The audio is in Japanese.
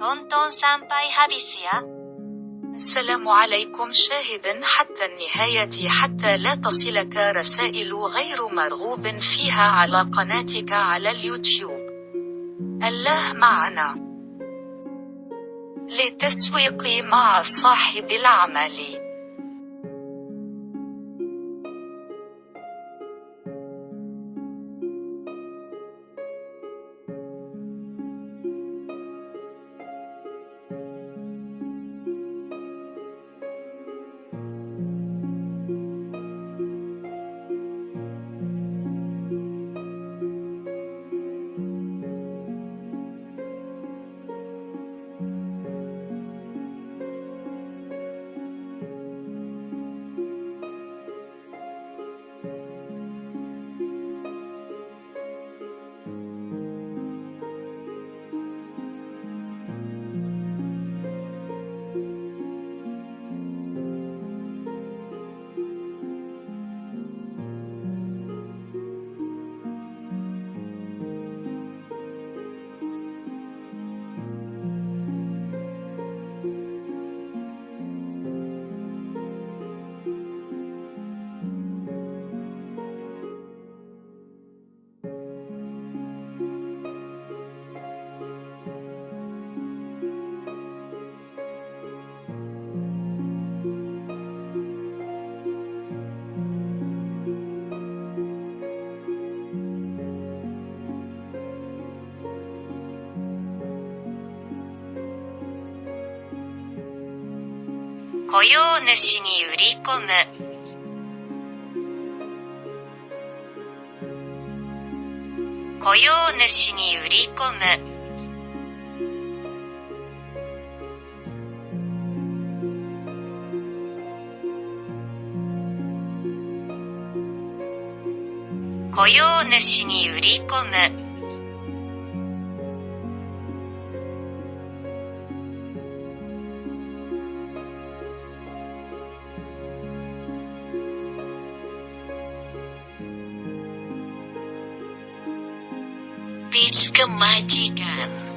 sampai habis ya. السلام عليكم شاهدا حتى النهاية حتى لا تصلك رسائل غير مرغوب فيها على قناتك على اليوتيوب. الله معنا. للتسويق مع صاحب العمل. 雇用主に売り込む。雇用主に売り込む。雇用主に売り込む。Kemajikan